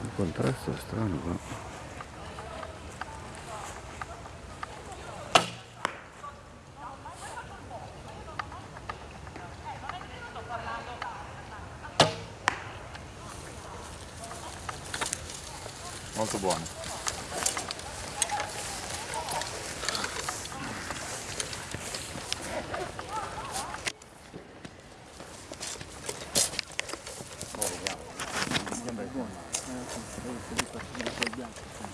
Un contrasto strano qua. Molto buono. Merci.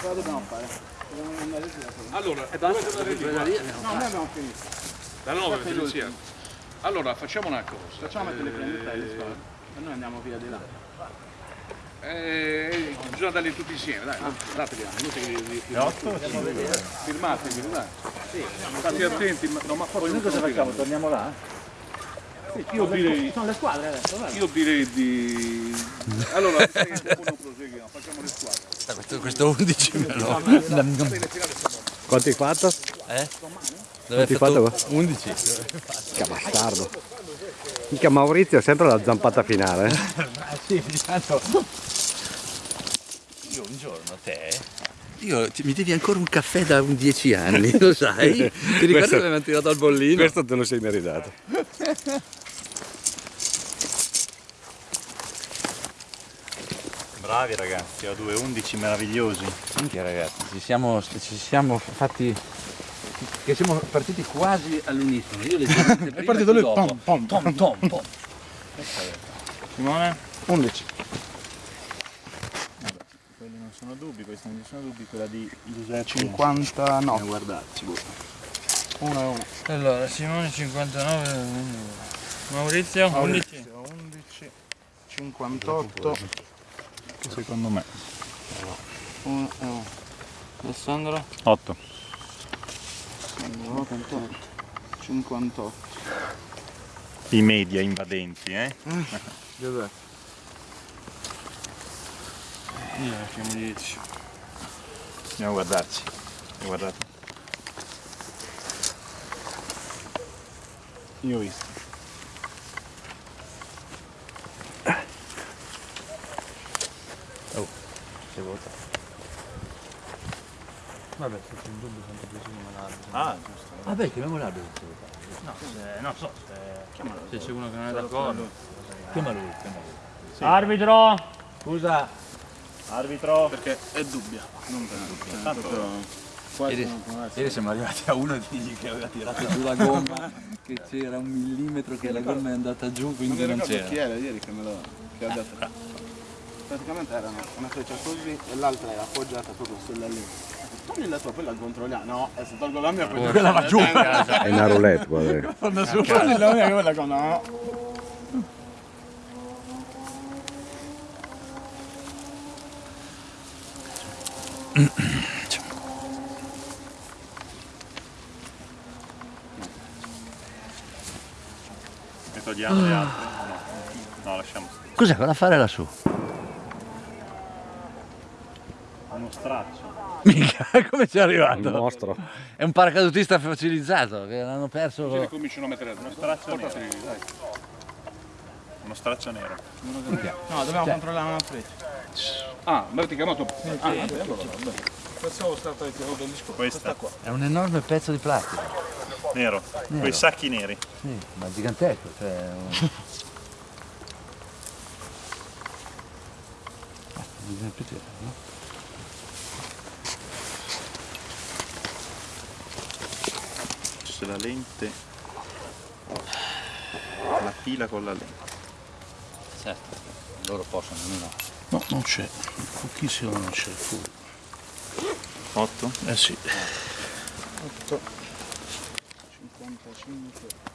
Cosa dobbiamo fare? Dobbiamo andare via. Allora, dovete andare qua. No, noi abbiamo finito. Da 9 insieme. Allora, facciamo una cosa. Facciamo mettere le prendute alle scuole. E noi andiamo via di là. Eh, bisogna darli tutti insieme, dai, dateli anche, inutile che li- 8? firmatevi, dai. State attenti, ma, no, ma poi Noi cosa facciamo? Torniamo là? io direi, Sono le squadre adesso, guarda. io direi di... Allora, proseguiamo, facciamo le squadre. Questo, questo 11 me lo... Quanti hai fatto? Eh? Quanti Dove hai hai fatto? qua? 11. Che bastardo. Mica Maurizio ha sempre la zampata finale. eh. Sì, tanto... Io un giorno te... Io, ti- mi devi ancora un caffè da un 10 anni, lo sai? Ti ricordi Questo- che abbiamo tirato al bollino? Questo te lo sei meritato. Bravi ragazzi, ho due 11 meravigliosi. Minchia ragazzi, ci siamo, ci siamo fatti... che siamo partiti quasi all'unisono. Io leggermente prima partito lui, dopo. pom, pom, tom, tom, pom. Simone? 11. Quelli non sono dubbi, questi non ci sono dubbi, quella di Giuseppe. 59. guardarci, boh. 1 e 1. Allora, Simone 59, Maurizio 11. 11. 58. Secondo me. 1 e 1. Alessandro 8. 58. 58. I media invadenti, eh? Giuseppe. Io lasciamo 10. Andiamo a guardarci. Guardate. Io ho visto. Si vota. Vabbè, se c'è un dubbio tanto preciso me l'ha Ah, giusto. Vabbè, chiamiamo l'arbitro. No, se, non so, se, se c'è uno che non è d'accordo. Chiama lui, chiama lui. Arbitro! Scusa, Arbitro. Perché è dubbia, non per dubbia. Tanto Ieri, ieri siamo arrivati a uno di che aveva tirato giù la gomma, che c'era un millimetro che la gomma è andata giù, Non quindi non ricordo c'era. chi era ieri che me lo che ha detto. Praticamente erano una freccia così e l'altra era appoggiata proprio sulla lì. Togli la tua, poi la controlliamo. No, e se tolgo la mia poi Quella va giù. È una roulette qua. dai. Togli la mia quella con no. Ne togliamo le altre? No. No, lasciamo stare. Cos'è da fare lassù? Uno straccio. Mica, come ci è Il arrivato? mostro. È un paracadutista facilizzato, che l'hanno perso... cominciano a mettere Uno straccio nero. Portateli, dai. Uno straccio nero. No, dobbiamo controllare una freccia. Ah, mi avete chiamato? Ah, vabbè, allora, vabbè. Pensavo stata tirata del disco. Questa, qua. È un enorme pezzo di plastica. nero, quei sacchi neri. Sì, ma gigantesco. Cioè, un- Ah, bisogna più tirare, no? Se la lente, la pila con la lente. Certo, loro possono, no. No, non c'è. Pochissimo non c'è. Full. 8? Eh sì. 8. 55.